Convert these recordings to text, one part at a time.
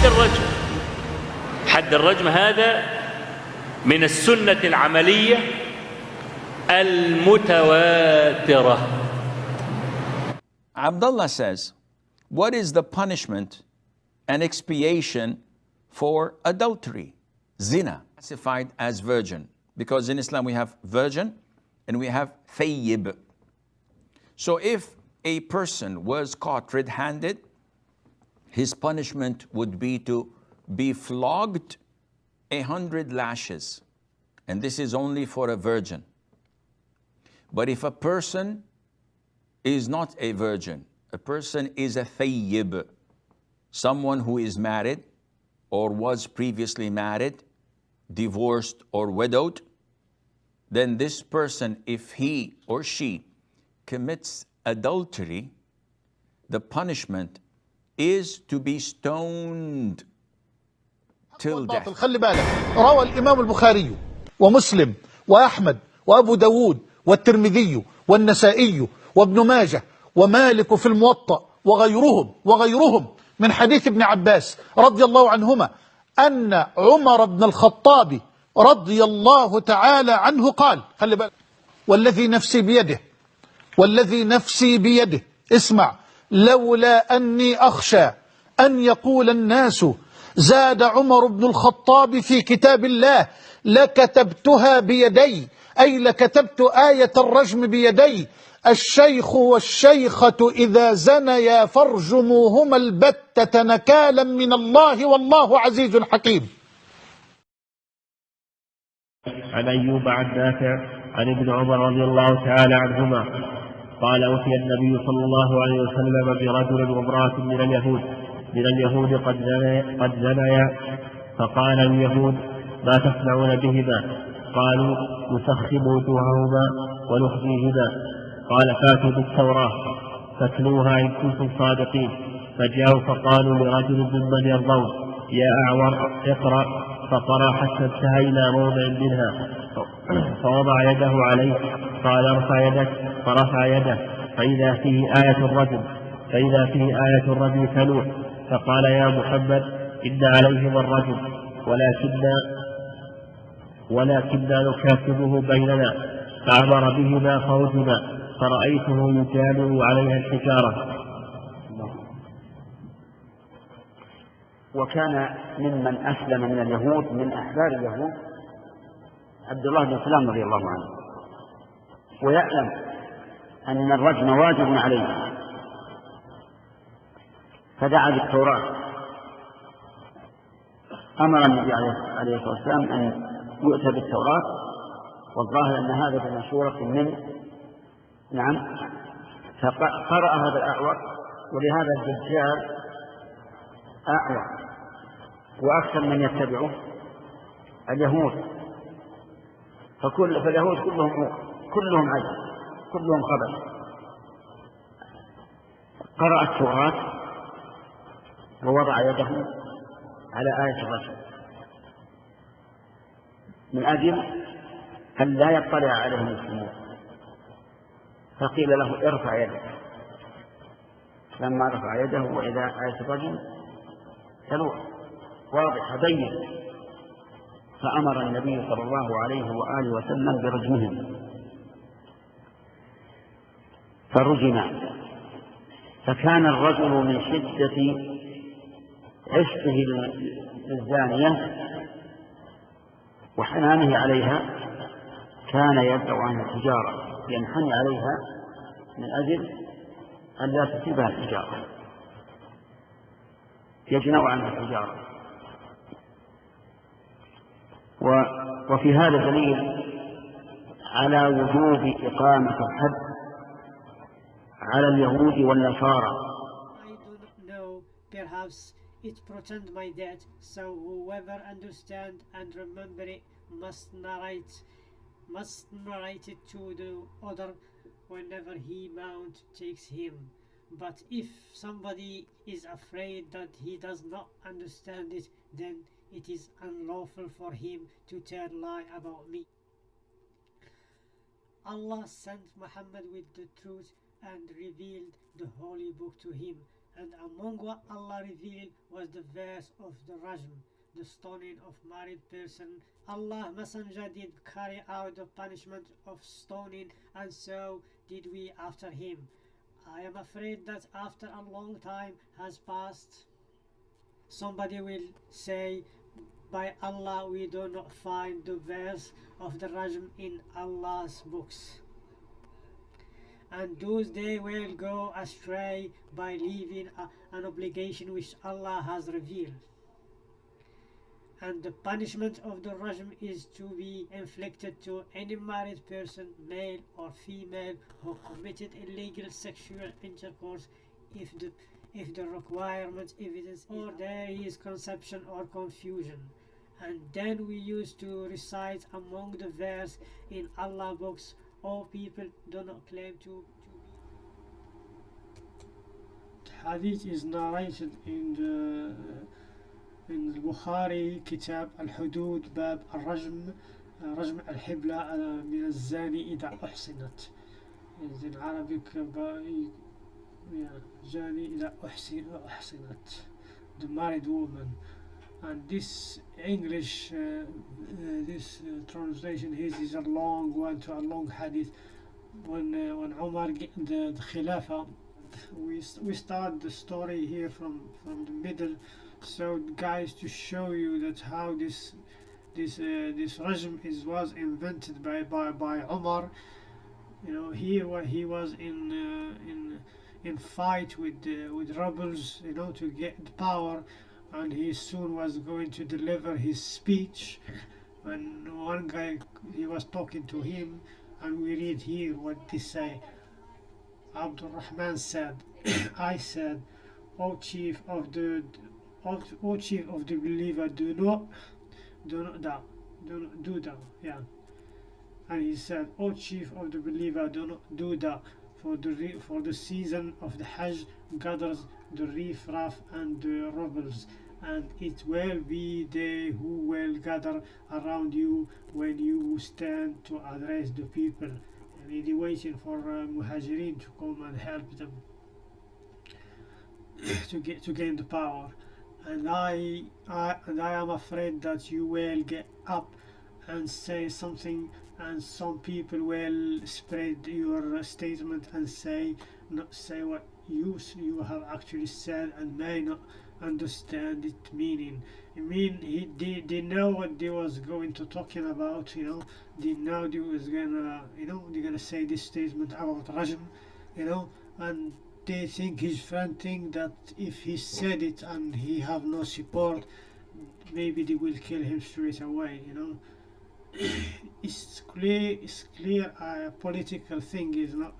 حد الرجم حد الرجم هذا من السنة العملية المتواترة Abdullah says, What is the punishment and expiation for adultery? Zina, classified as virgin. Because in Islam we have virgin and we have thayyib. So if a person was caught red handed, his punishment would be to be flogged a hundred lashes. And this is only for a virgin. But if a person is not a virgin, a person is a thayyib, someone who is married or was previously married, divorced or widowed, then this person, if he or she commits adultery, the punishment is to be stoned till death. خلي بالك. روى الإمام البخاري ومسلم وأحمد وأبو داود والترمذي والنسائي وابن ماجه ومالك في الموطأ وغيرهم وغيرهم من حديث ابن عباس رضي الله عنهما أن عمر بن الخطاب رضي الله تعالى عنه قال خلي بالك. والذي نفسي بيده والذي نفسي بيده اسمع. لولا أني أخشى أن يقول الناس زاد عمر بن الخطاب في كتاب الله لكتبتها بيدي أي لكتبت آية الرجم بيدي الشيخ والشيخة إذا زنيا فارجموهما البتة نكالا من الله والله عزيز حكيم. عن أيوب عن عن ابن عمر رضي الله تعالى عنهما قال أوتي النبي صلى الله عليه وسلم برجل وامرأة من اليهود. من اليهود قد زنيا قد زنيا فقال اليهود ما تصنعون بهما؟ قالوا نسخم وجوههما ونخزيهما. قال فاتوا بالتوراة فاتلوها إن كنتم صادقين. فجاءوا فقالوا لرجل ممن يرضون يا أعور اقرأ. فقرأ حتى انتهى إلى موضع منها. فوضع يده عليه قال ارفع يدك. فرفع يده. فإذا فيه آية الرجل فإذا فيه آية الرجل تلوح فقال يا محمد إن عليهما الرجل ولكن ولكننا نكاتبه بيننا. فأمر بهما فرجما فرأيته يجامع عليها الحجارة. وكان ممن أسلم من اليهود من أحبار اليهود. عبد الله بن سلام رضي الله عنه. ويعلم أن الرجم واجب عليه. فدعا بالتوراة. أمر النبي عليه الصلاة والسلام أن يؤتى بالتوراة. والظاهر أن هذا بمشورة منه نعم. فقرأ هذا الأعور. ولهذا الدجال أعور. وأكثر من يتبعه اليهود. فكل فاليهود كلهم كلهم عجل كلهم خبر. قرأ التوراة ووضع يده على آية الرجل من أجل أن لا يطلع عليه المسلمون فقيل له ارفع يدك لما رفع يده وإذا آية الرجل تلوح. واضح بين. فأمر النبي صلى الله عليه وآله وسلم برجمهم. فرجم. فكان الرجل من شدة عشقه للزانية وحنانه عليها كان يدعو عن الحجارة ينحني عليها من أجل أن لا تصيبها الحجارة يجنع عنها الحجارة وفي هذا دليل على وجوب إقامة الحد على اليهود والنصارى I do not know, perhaps it portend my death, so whoever understand and remember it must narrate must narrate it to the other whenever he mount takes him. But if somebody is afraid that he does not understand it, then it is unlawful for him to tell lie about me. Allah sent Muhammad with the truth and revealed the holy book to him And among what Allah revealed was the verse of the Rajm, the stoning of married person. Allah Messenger did carry out the punishment of stoning, and so did we after him. I am afraid that after a long time has passed, somebody will say, By Allah, we do not find the verse of the Rajm in Allah's books. And those they will go astray by leaving a- an obligation which Allah has revealed and the punishment of the rajm is to be inflicted to any married person, male or female, who committed illegal sexual intercourse if the if the requirement evidence or there is conception or confusion And then we used to recite among the verse in Allah books, all people do not claim to, to be hadith is narrated in the in البخاري كتاب الحدود باب الرجم رجم الحبلة من الزاني إذا أحصنت is in Arabic by yeah, زاني إذا أحسن أحصنت the married woman and this English uh, uh, this uh, translation is a long one to a long hadith. When uh, when get the, the Khilafah we we start the story here from from the middle. So guys to show you that how this this uh, this regime is was invented by by by you know here wa- he was in uh, in in fight with uh, with rebels you know to get power and he soon was going to deliver his speech when one guy he was talking to him and we read here what they say Abdul Rahman said, I said, O chief of the O, chief of the believer, do not do not that do not do that. Yeah. And he said, O chief of the believer, do not do that. For the for the season of the Hajj gathers the riffraff and the rebels, and it will be they who will gather around you when you stand to address the people. And they're waiting for uh, Muhajirin to come and help them to get to gain the power. And I, I and I am afraid that you will get up and say something, and some people will spread your statement and say not say what you you have actually said and may not understand its meaning. I mean, he they, they know what they was going to talking about. You know, they know they was gonna you know they're gonna say this statement about Rajm, you know, and they think his friend think that if he said it and he have no support, maybe they will kill him straight away. You know, it's clear. It's clear. A political thing is not.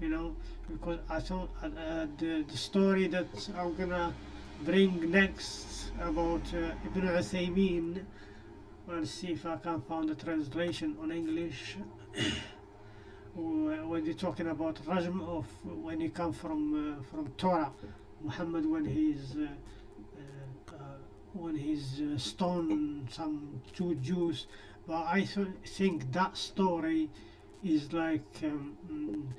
You know, because I thought uh, uh, the the story that I'm gonna bring next about uh, Ibn Uthaymeen. Let's see if I can find the translation on English. when they're talking about Rajm of when he come from uh, from Torah, Muhammad when he's uh, uh, uh, when he's uh, stoned some two Jews, but I th- think that story is like um,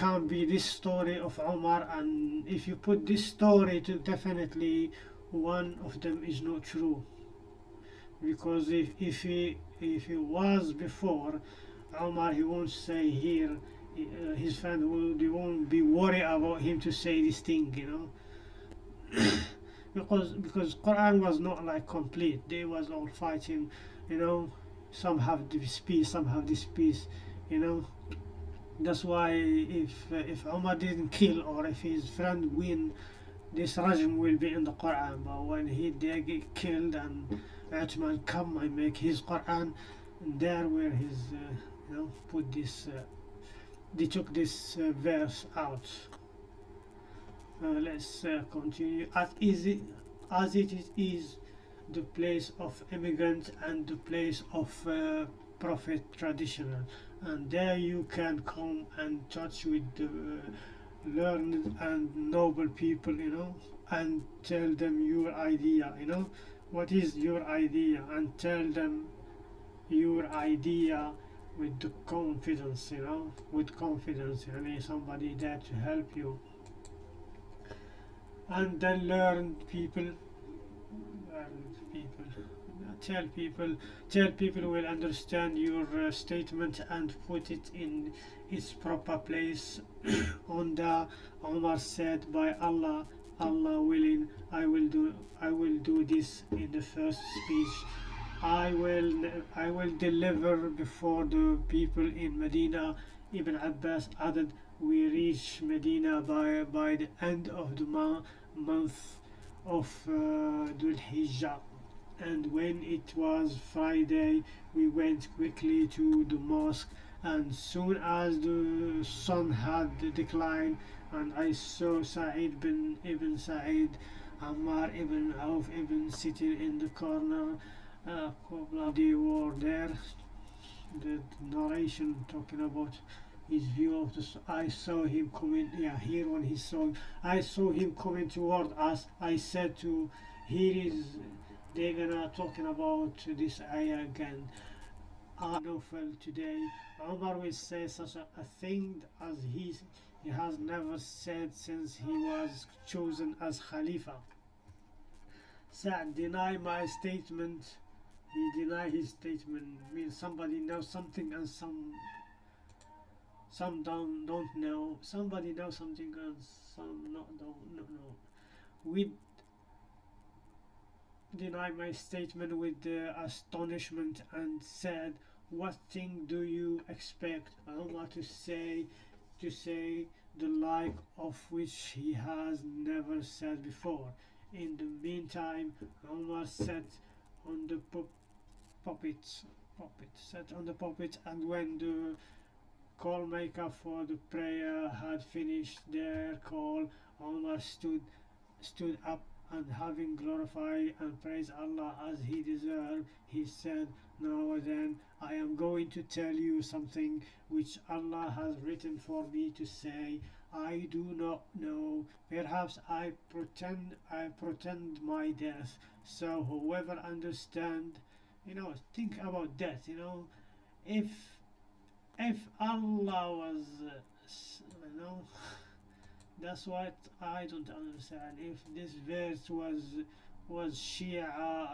can't be this story of Omar, and if you put this story to definitely one of them is not true. Because if if he if he was before Omar he won't say here uh, his friend will they won't be worried about him to say this thing you know. Because because Quran was not like complete. They was all fighting you know. Some have this peace some have this peace you know that's why if if Umar didn't kill or if his friend win this rajm will be in the Quran. But when he they get killed and Uthman come and make his Quran there where his uh, you know put this uh, they took this uh, verse out. Uh, let's uh, continue. As easy as it is, the place of immigrant and the place of uh, prophet traditional and there you can come and touch with the uh, learned and noble people you know and tell them your idea you know. What is your idea? And tell them your idea with the confidence you know with confidence. I know somebody there to help you. And then learned people learn people tell people tell people will understand your uh, statement and put it in its proper place. On the Umar said by Allah Allah willing I will do I will do this in the first speech. I will I will deliver before the people in Medina. Ibn Abbas added we reach Medina by by the end of the month of uh, Dhul Hijjah and when it was Friday we went quickly to the mosque. And soon as the sun had declined and I saw Sa'id bin Ibn Sa'id Ammar ibn Auf ibn sitting in the corner uh, they were there. The narration talking about his view of the I saw him coming yeah here when he saw I saw him coming toward us. I said to here is they're gonna talking about this ayah again. Nofel today Umar will say such a, a thing as he he has never said since he was chosen as Khalifa. Sa'd deny my statement. He deny his statement. Means somebody knows something and some some don't don't know. Somebody knows something and some not don't no no deny my statement with astonishment and said what thing do you expect don't to say to say the like of which he has never said before? In the meantime Omar sat on the pu- puppet puppet sat on the puppet and when the call maker for the prayer had finished their call Omar stood stood up and having glorified and praised Allah as he deserved, he said, Now then, I am going to tell you something which Allah has written for me to say. I do not know. Perhaps I pretend I pretend my death. So whoever understand, you know, think about death. You know, if if Allah was, uh, you know. That's what I don't understand. If this verse was was Shia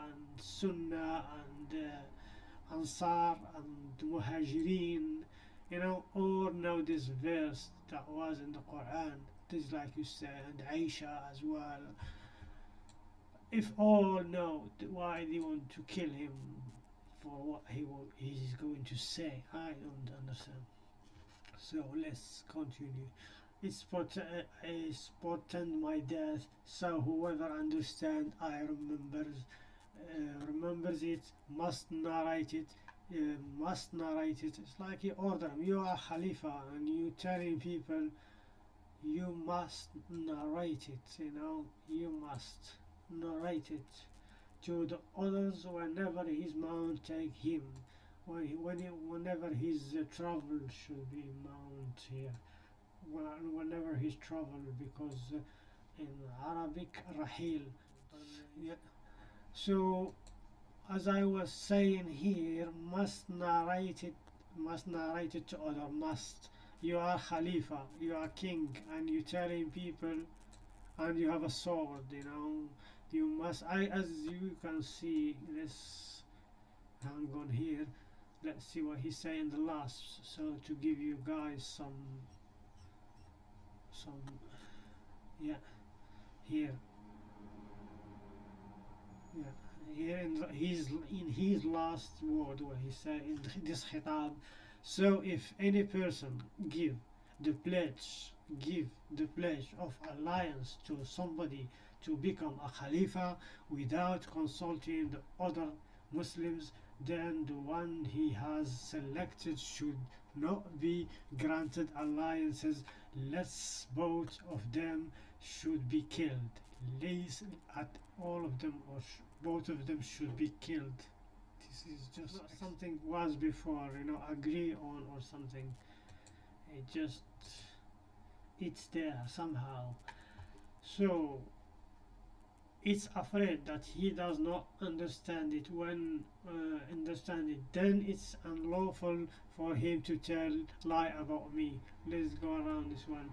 and Sunnah and uh, Ansar and Muhajirin, you know, or no this verse that was in the Quran, this like you said, and Aisha as well. If all know why they want to kill him for what he wa- he's going to say, I don't understand. So let's continue. Pot- uh, it's portend my death. So whoever understand, I remembers, uh, remembers it, must narrate it, uh, must narrate it. It's like you order. You are Khalifa, and you telling people, you must narrate it. You know, you must narrate it to the others whenever his mount take him. When, he, when he, whenever his uh, travel should be mount here whenever he's traveled because uh, in Arabic rahil. Yeah. so as I was saying here must narrate it must narrate it to other must you are Khalifa you are king and you telling people and you have a sword you know. You must I as you can see let's hang on here let's see what he's saying the last so to give you guys some some yeah here. Yeah here in his in his last word where he said in this khitab so if any person give the pledge give the pledge of alliance to somebody to become a khalifa without consulting the other muslims then the one he has selected should not be granted alliances lest both of them should be killed. Lays at all of them or sh- both of them should be killed. This is just something was before you know agree on or something. It just it's there somehow. So it's afraid that he does not understand it. When uh, understand it then it's unlawful for him to tell lie about me. Let's go around this one.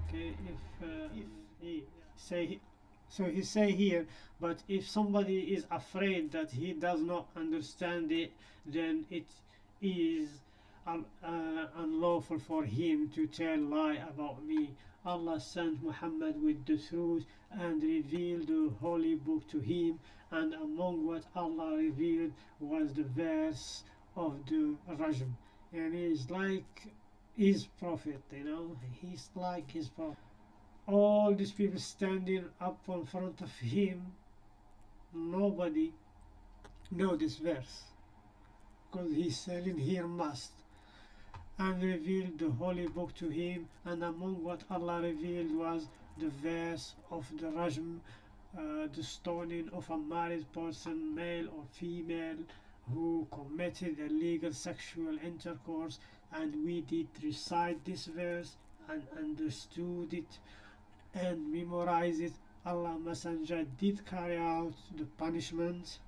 Okay if uh, if he say So he say here, but if somebody is afraid that he does not understand it, then it is un- uh, unlawful for him to tell lie about me. Allah sent Muhammad with the truth and revealed the holy book to him, and among what Allah revealed was the verse of the Rajm. And he's like his prophet, you know, he's like his prophet. All these people standing up in front of him, nobody know this verse because he's selling here must and revealed the holy book to him and among what Allah revealed was the verse of the rajm uh, the stoning of a married person male or female who committed illegal sexual intercourse and we did recite this verse and understood it and memorize it. Allah messenger did carry out the punishment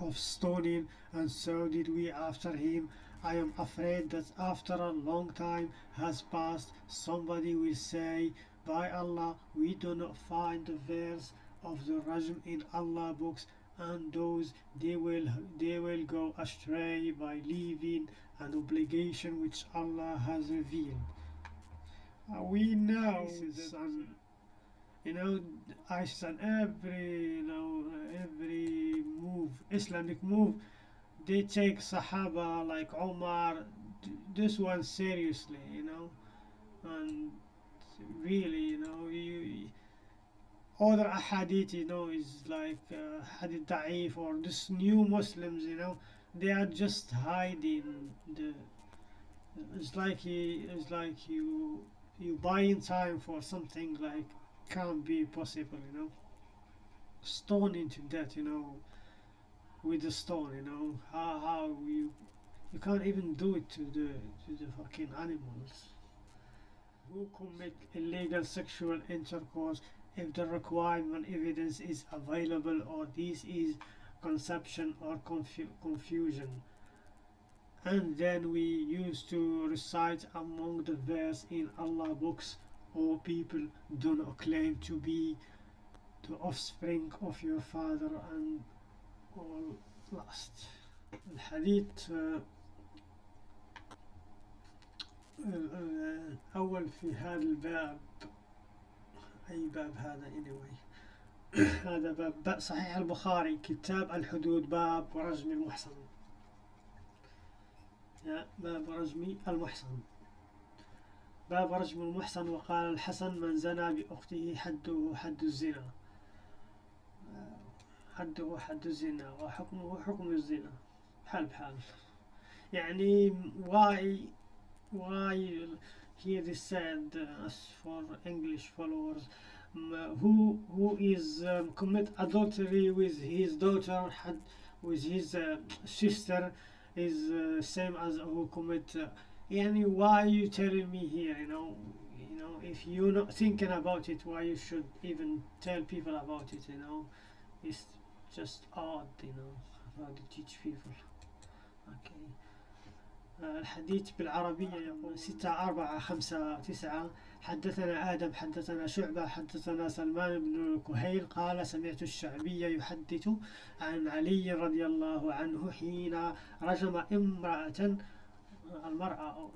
of stoning and so did we after him. I am afraid that after a long time has passed somebody will say by Allah we do not find the verse of the Rajm in Allah books and those they will they will go astray by leaving an obligation which Allah has revealed. Uh, we know some you know ISIS and every you know every move Islamic move they take Sahaba like Omar this one seriously you know and really you know you other ahadith you know is like uh, hadith da'if or this new Muslims you know they are just hiding the it's like he, it's like you you buying time for something like can't be possible you know. Stoning to death you know with the stone you know how how you you can't even do it to the to the fucking animals who commit illegal sexual intercourse if the requirement evidence is available or this is conception or confu confusion and then we used to recite among the verse in Allah books or people do not claim to be the offspring of your father and all last الحديث آه، آه، الأول في هذا الباب أي باب هذا anyway هذا باب صحيح البخاري كتاب الحدود باب رجم المحصن. باب رجم المحصن. باب رجم المحصن وقال الحسن من زنى بأخته حده حد الزنا. حده حد الزنا وحكمه حكم الزنا. حال بحال يعني why why here is said uh, as for english followers? Um, who who is um, commit adultery with his daughter had with his uh, sister is uh, same as who commit uh, why you telling me here you know? You know if you're not thinking about it why you should even tell people about it you know? It's just odd you know how to teach people. Okay. الحديث بالعربية يقول ستة أربعة خمسة تسعة. حدثنا آدم حدثنا شعبة حدثنا سلمان بن كهيل قال سمعت الشعبي يحدث عن علي رضي الله عنه حين رجم امرأة المرأة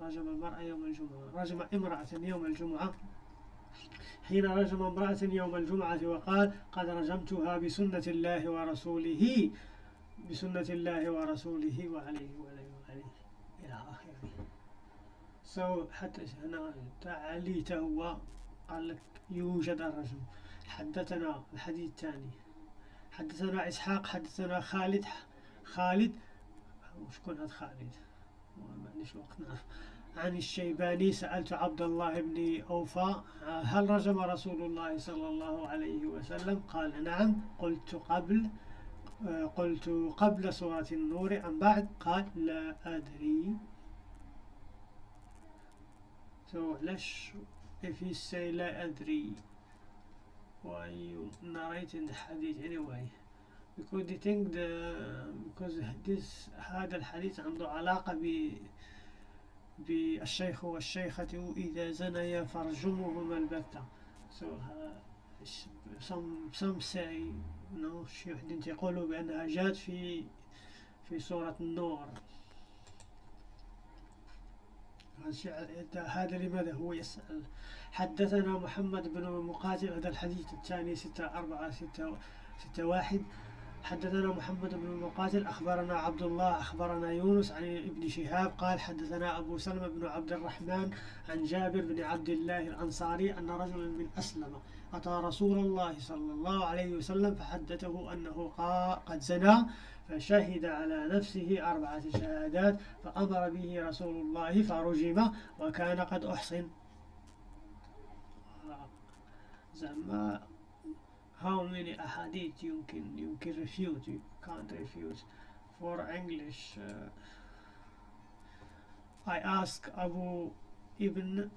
رجم المرأة يوم الجمعة رجم امرأة يوم الجمعة. حين رجم امرأة يوم الجمعة وقال قد رجمتها بسنة الله ورسوله بسنة الله ورسوله وعليه وعليه. سو حتى هنا علي هو قال لك يوجد الرجم حدثنا الحديث الثاني. حدثنا إسحاق حدثنا خالد. خالد وشكون هذا خالد؟ ما عنديش وقت. نعرف عن الشيباني سألت عبد الله بن أوفى هل رجم رسول الله صلى الله عليه وسلم؟ قال نعم قلت قبل قلت قبل سورة النور أم بعد؟ قال لا أدري. So ليش if you say لا أدري. why you narrating the hadith anyway. Because they think the because this هذا الحديث عنده علاقة ب بالشيخ والشيخة إذا زنيا فرجمهما البتة. So uh, some some say know شيوخ دين يقولوا بأنها جاءت في في سورة النور. هذا لماذا؟ هو يسأل. حدثنا محمد بن مقاتل هذا الحديث الثاني ستة أربعة ستة ستة واحد. حدثنا محمد بن مقاتل أخبرنا عبد الله أخبرنا يونس عن ابن شهاب قال حدثنا أبو سلمة بن عبد الرحمن عن جابر بن عبد الله الأنصاري أن رجلا من أسلم أتى رسول الله صلى الله عليه وسلم فحدثه أنه قد زنى فشهد على نفسه أربعة شهادات فأمر به رسول الله فرجم وكان قد أحصن زعما how many ahadith يمكن يمكن refute you can't refute for English uh, I ask Abu Ibn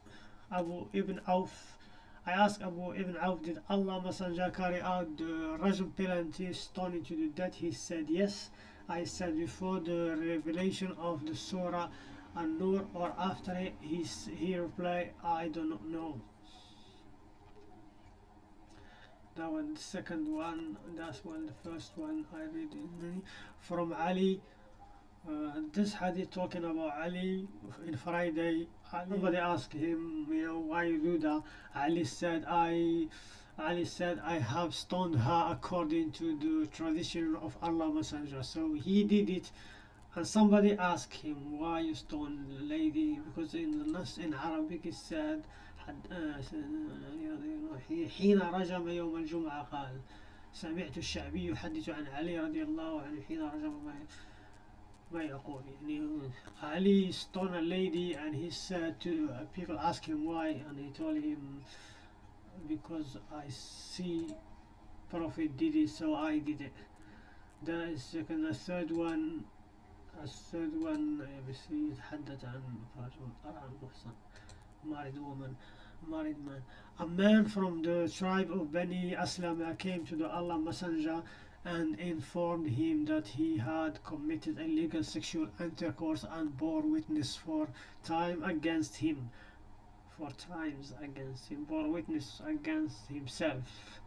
Abu Ibn Auf I asked Abu Ibn Auf did Allah Messenger carry out the Rajm penalty stoning to the death he said yes. I said before the revelation of the Surah An-Nur or after it he, he replied I do not know. That one the second one that's one the first one I read in from Ali uh, this hadith talking about Ali in Friday nobody asked him you know why you do that Ali said I Ali said I have stoned her according to the tradition of Allah Messenger so he did it and somebody asked him why you stoned the lady because in the Nas in Arabic it said حين رجم يوم الجمعة قال سمعت الشعبي يحدث عن علي رضي الله عنه حين رجم Ali stoned a lady and he said to people ask him why and he told him because I see Prophet did it so I did it that is second the third one the third one يتحدث عن رجل طبعا محصن married woman, married man. A man from the tribe of Bani Aslama came to the Allah Messenger and informed him that he had committed illegal sexual intercourse and bore witness for time against him. For times against him, bore witness against himself.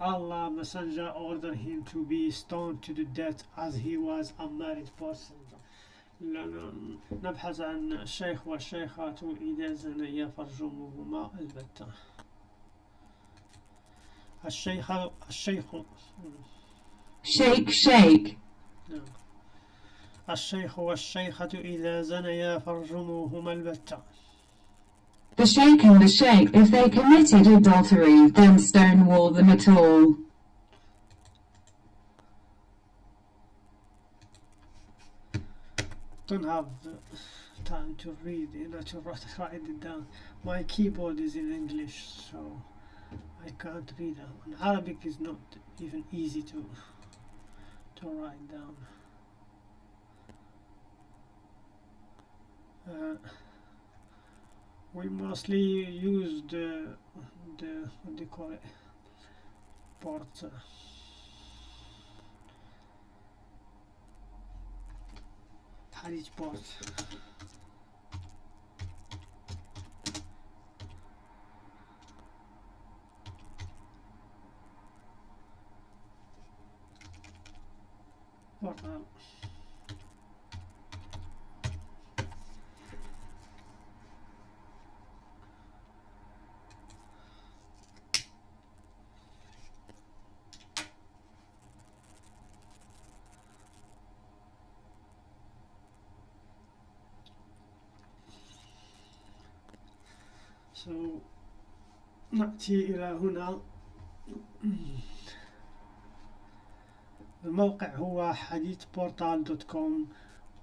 Allah Messenger ordered him to be stoned to the death as he was a married person. نبحث عن الشيخ والشيخات إذا زنيا فرجمهما البتة الشيخ الشيخ Shake, shake. الشيخ والشيخة إذا زنيا فرجموهما البتة The sheikh and the sheikh, if they committed adultery, then stonewall them at all. don't have time to read, you know, to write, write it down. My keyboard is in English, so I can't read it. And Arabic is not even easy to to write down. Uh, we mostly use the the what do you call it port. Uh, Hadith port. Portal. So نأتي إلى هنا الموقع هو hadithportal.com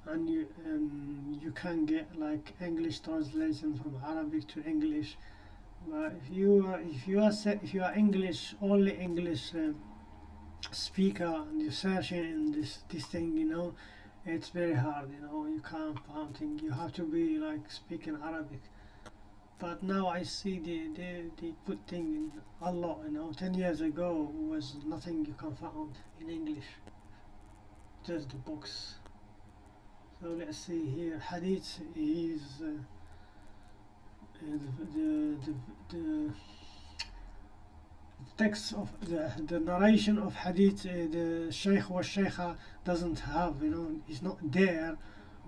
and you, um, you can get like English translation from Arabic to English but if you are if you are se- if you are English only English uh, speaker and you're searching in this this thing you know it's very hard you know you can't find thing you have to be like speaking Arabic but now I see the, they, they put things in a lot, you know. Ten years ago was nothing you can find in English, just the books. So let's see here. Hadith is uh, the, the, the, the the text of the, the narration of hadith, uh, the Shaykh or Shaykha doesn't have, you know, is not there,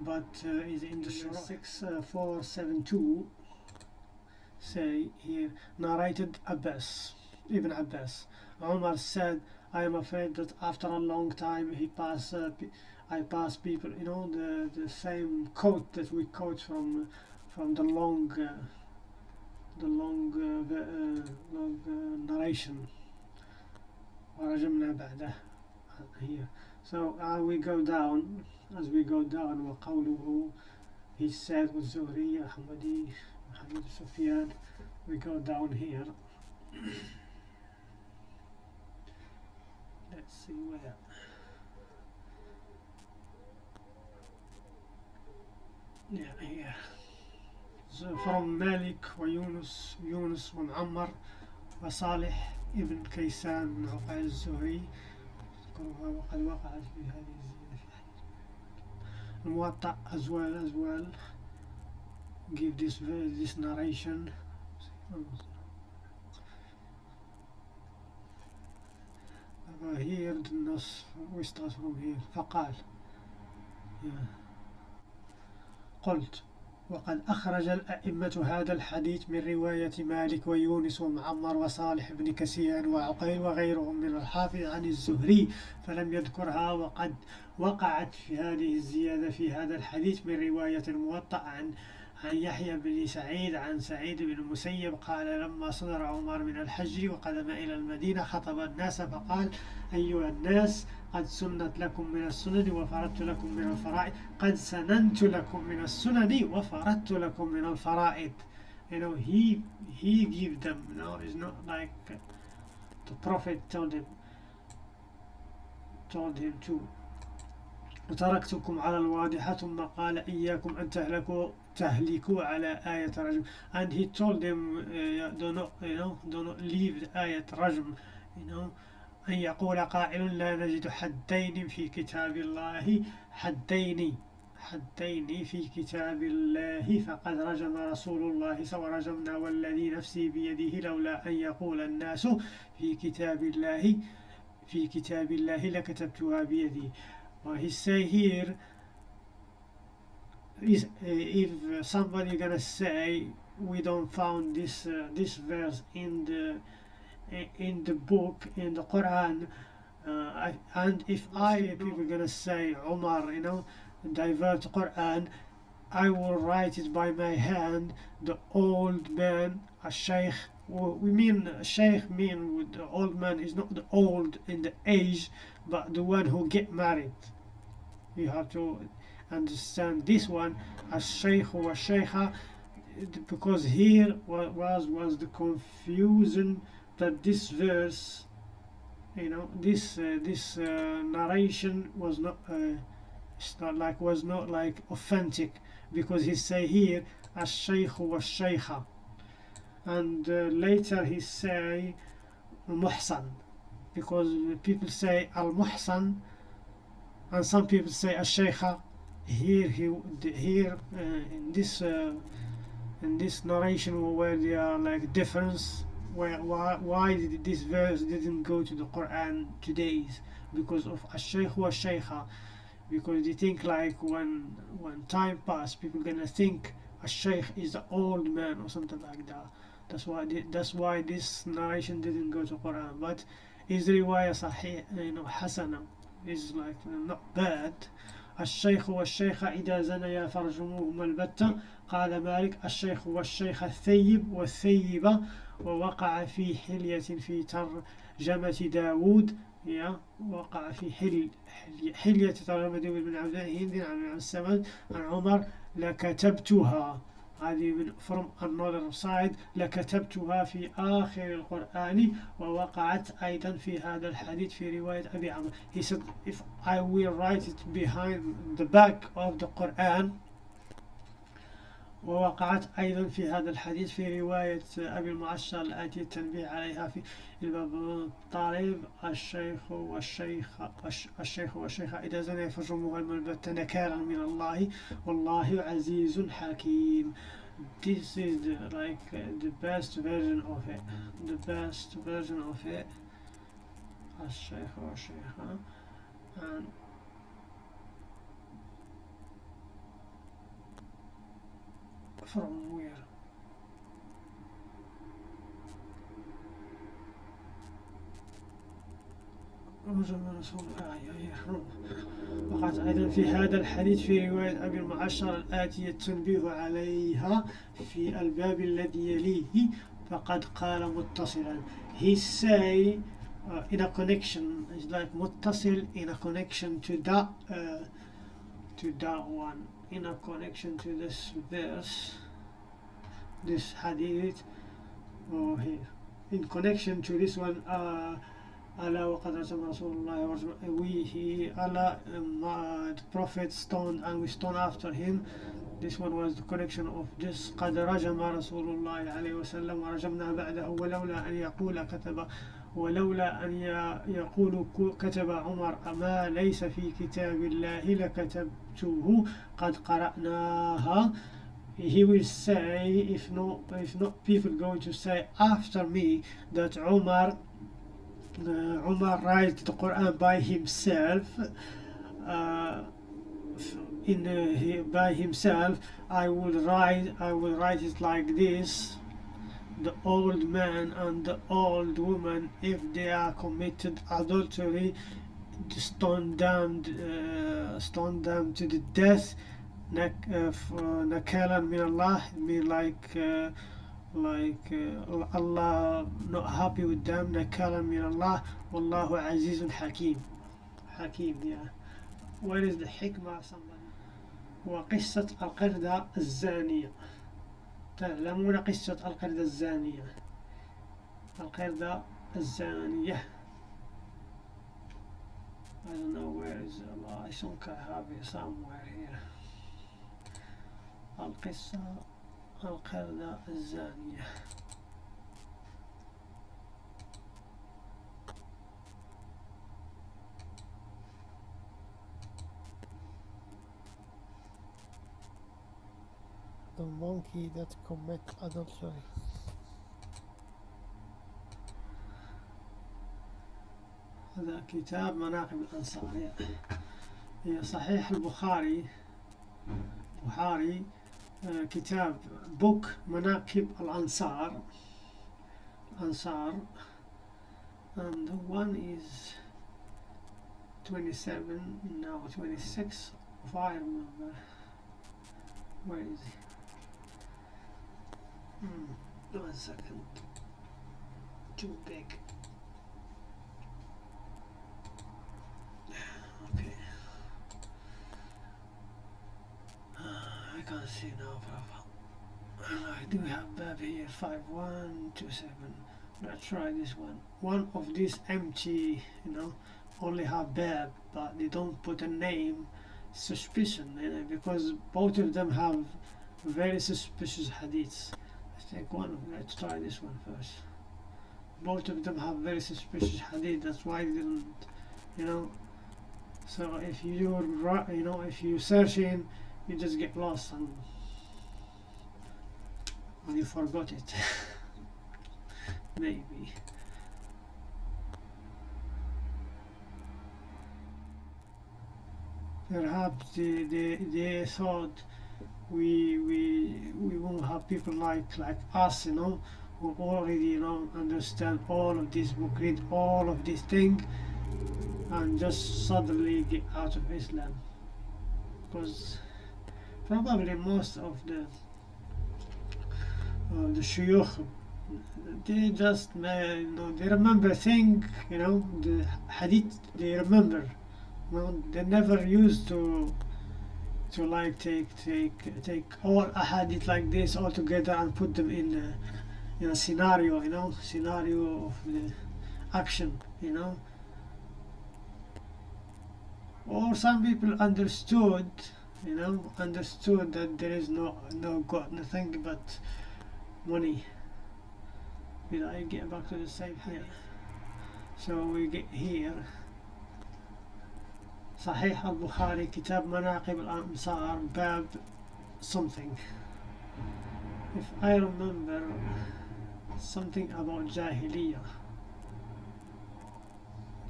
but uh, is in the Shura 6472 say here, narrated Abbas, Ibn Abbas. Umar said, I am afraid that after a long time he pass, uh, pe- I pass people, you know, the, the same quote that we quote from from the long uh, the long uh, the, uh, long uh, narration. ورجمنا بعده here. So uh, we go down as we go down وقوله he said والزهري أحمدي محمد سفيان we go down here. Let's see where. Yeah here. So from Malik ويونس يونس ومعمر وصالح ابن كيسان من عقيل الزهري وقد وقعت في هذه الزيادة well as well. Give this this narration. Here the النص we start from here. فقال. قلت. وقد أخرج الأئمة هذا الحديث من رواية مالك ويونس ومعمر وصالح بن كسيان وعقيل وغيرهم من الحافظ عن الزهري فلم يذكرها وقد وقعت في هذه الزيادة في هذا الحديث من رواية الموطأ عن عن يحيى بن سعيد عن سعيد بن المسيب قال لما صدر عمر من الحج وقدم إلى المدينة خطب الناس فقال أيها الناس قد سنت لكم من السنن وفرضت لكم من الفرائض. قد سننت لكم من السنن وفرضت لكم من الفرائض. You know he he give them you know it's not like the prophet told him told him to وتركتكم على الواضحة ثم قال إياكم أن تهلكوا تهلكوا على آية رجم. And he told them uh, do not you know do not leave the آية رجم you know. أن يقول قائل لا نجد حدين في كتاب الله. حدين حدين في كتاب الله. فقد رجم رسول الله صلى رجمنا والذي نفسي بيده لولا أن يقول الناس في كتاب الله في كتاب الله لكتبتها بيدي. He say here is uh, if somebody gonna say we don't found this uh, this verse in the in the book in the Quran uh, I, and if I people gonna say Omar you know divert Quran I will write it by my hand the old man a sheikh we mean sheikh mean with the old man is not the old in the age but the one who get married. You have to understand this one as sheikh or sheikha because here was was the confusion that this verse you know this uh, this uh, narration was not uh, it's not like was not like authentic because he say here as sheikh or sheikha. And uh, later he say muhsan because people say al muhsan and some people say al sheikha here he here uh, in this uh, in this narration where there are like difference where why, why did this verse didn't go to the Quran today's because of a sheikh or sheikha because they think like when when time pass people gonna think a sheikh is the old man or something like that. That's why that's why this narration didn't go to Quran. But is riwayah sahih you know hasana is like not bad الشيخ والشيخة إذا زنيا فرجموهما البتة. قال مالك الشيخ والشيخة الثيب والثيبة ووقع في حلية في ترجمة داود. يا وقع في حل حلية ترجمة داود بن عبد الهند عن السمد عن عمر لكتبتها. هذه من فروم النولر سايد لكتبتها في آخر القرآن ووقعت أيضا في هذا الحديث في رواية أبي عمر. He said if I will write it behind the back of the Quran ووقعت أيضا في هذا الحديث في رواية أبي المعشر الآتي التنبيه عليها في الباب الطالب الشيخ والشيخ الشيخ والشيخة إذا زنى فرجموها الملبت نكالا من الله والله عزيز حكيم. This is the, like the best version of it. The best version of it. الشيخ والشيخة and from where وقد أيضا في هذا الحديث في رواية أبي المعشر الآتية التنبيه عليها في الباب الذي يليه فقد قال متصلا. He say uh, in a connection it's like متصل in a connection to that uh, to that one. in a connection to this verse this hadith or here in connection to this one uh, Allah وقد رسم رسول الله ورسم- we he Allah um, uh, the prophet stoned and we stoned after him this one was the connection of this قد رجم رسول الله عليه وسلم ورجمنا بعده ولولا أن يقول كتب ولولا أن يقول كتب عمر أما ليس في كتاب الله لكتبته قد قرأناها he will say if not if not people going to say after me that Umar uh, Umar writes the Quran by himself uh, in uh, he, by himself I will write I will write it like this the old man and the old woman if they are committed adultery stone them uh, stone them to the death nak- uh, f- uh, nakalan min Allah mean like uh, like uh, Allah not happy with them nakalan min Allah wallahu azizun hakim hakim yeah where is the hikmah somebody وقصة القردة الزانية تعلمون قصة القردة الزانية. القردة الزانية. I don't know where is I think I have it somewhere here. القصة القردة الزانية. The monkey that commit adultery. هذا كتاب مناقب الأنصار. هي- صحيح البخاري. بخاري آه، كتاب بوك مناقب الأنصار. أنصار and one is 27 now 26 if I remember. Where is he? Hmm, one second. Too big. Okay. I can't see now brother I do have Bab here. 5127 let's try this one. One of these empty you know only have Bab but they don't put a name suspicion in it because both of them have very suspicious hadiths let's take one. Let's try this one first. Both of them have very suspicious hadith that's why they didn't you know. So if you ri- you know if you search in you just get lost and and you forgot it. Maybe. Perhaps they, they, they thought we we we won't have people like like us you know who already you know understand all of this book read all of this thing and just suddenly get out of Islam. Because probably most of the uh, the shuyukh they just you know they remember thing you know the hadith they remember. You know they never used to to like take take take all hadith like this all together and put them in a, in a scenario you know scenario of the action you know. Or some people understood you know understood that there is no no god nothing but money. Did I get back to the same here so we get here صحيح البخاري كتاب مناقب الأنصار باب something. If I remember something about Jahiliyyah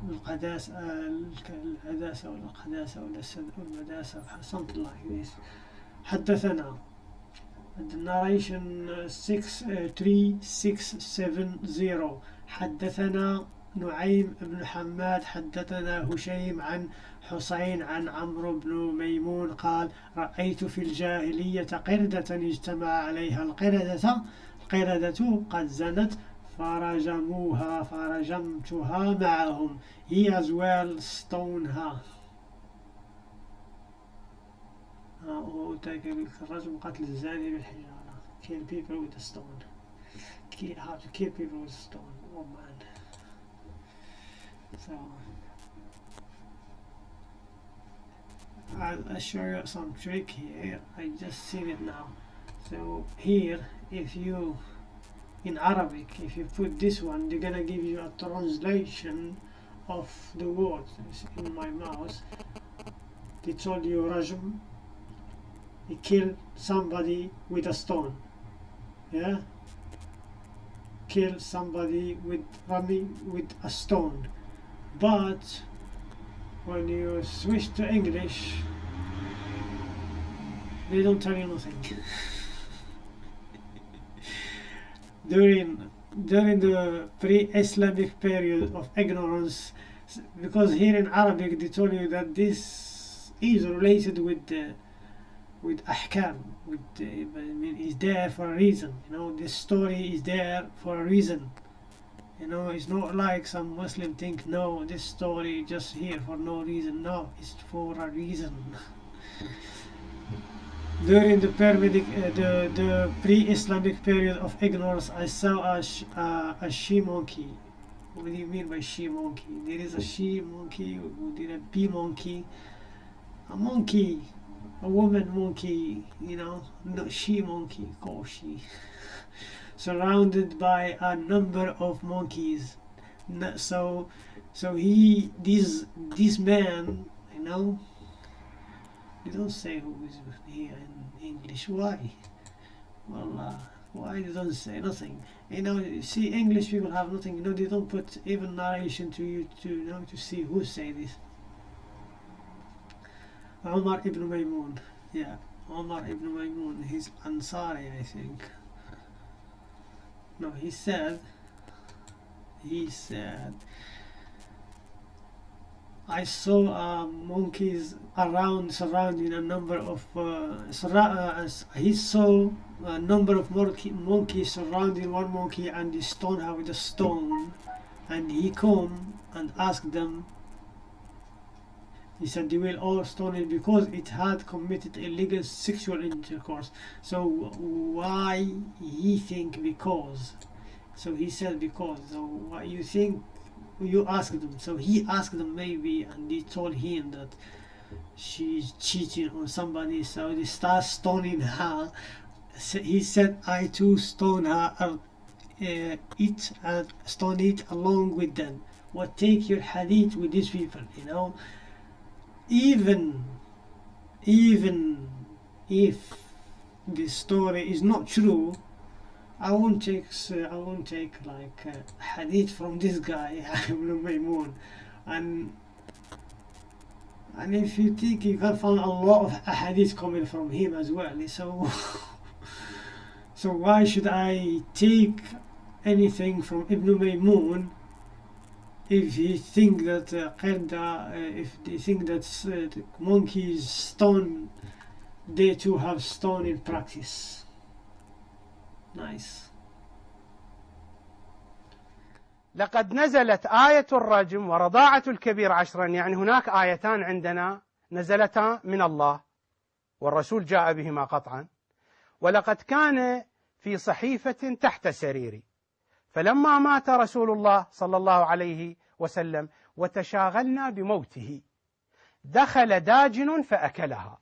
القداسة القداسة ولا القداسة ولا المداسة something like this. حدثنا. The narration uh, 6 uh, 3670 حدثنا نعيم بن حماد حدثنا هشيم عن حسين عن عمرو بن ميمون قال رأيت في الجاهلية قردة اجتمع عليها القردة القردة قد زنت فرجموها فرجمتها معهم. he as well stoned her وتاك- الرجم قتل الزاني بالحجارة. Kill people with a stone. Kill, how to kill people with stone. Oh man. So I'll, show you some trick here. I just seen it now. So here if you in Arabic if you put this one they're gonna give you a translation of the words in my mouse they told you Rajm he killed somebody with a stone. Yeah? Kill somebody with Rami with a stone. But when you switch to English they don't tell you nothing. During during the pre-Islamic period of ignorance because here in Arabic they told you that this is related with the with ahkam with the, I mean is there for a reason. You know this story is there for a reason you know it's not like some Muslim think no this story just here for no reason no it's for a reason during the uh, the the pre-Islamic period of ignorance, I saw a sh- uh, a she monkey. What do you mean by she monkey? There is a she monkey, there a bee monkey, a monkey, a woman monkey. You know, not she monkey, called she. Surrounded by a number of monkeys. So, so he, this this man, you know, they don't say who is here in English. Why? Well, uh, why they don't say nothing? You know, you see, English people have nothing. You know, they don't put even narration to you to you know to see who say this. Umar ibn Maymun, yeah, Umar ibn Maymun. He's Ansari, I think. No, he said. He said. I saw uh, monkeys around surrounding a number of uh, uh, he saw a number of monkey, monkeys surrounding one monkey and he stoned her with a stone and he come and asked them he said they will all stone it because it had committed illegal sexual intercourse. So why he think because? So he said because. So why you think you asked them. So he asked them maybe and they told him that she's cheating on somebody. So they start stoning her. He said i too stone her uh, it and stone it along with them. What take your hadith with these people you know even even if the story is not true I won't take uh, I won't take like uh, hadith from this guy Ibn Maymun. And and if you think you can find a lot of hadith coming from him as well so so why should I take anything from Ibn Maymun if you think that uh, uh, if they think that uh, monkeys stone they too have stone in practice. Nice. لقد نزلت آية الرجم ورضاعة الكبير عشرا يعني هناك آيتان عندنا نزلتا من الله والرسول جاء بهما قطعا. ولقد كان في صحيفة تحت سريري. فلما مات رسول الله صلى الله عليه وسلم وتشاغلنا بموته دخل داجن فأكلها.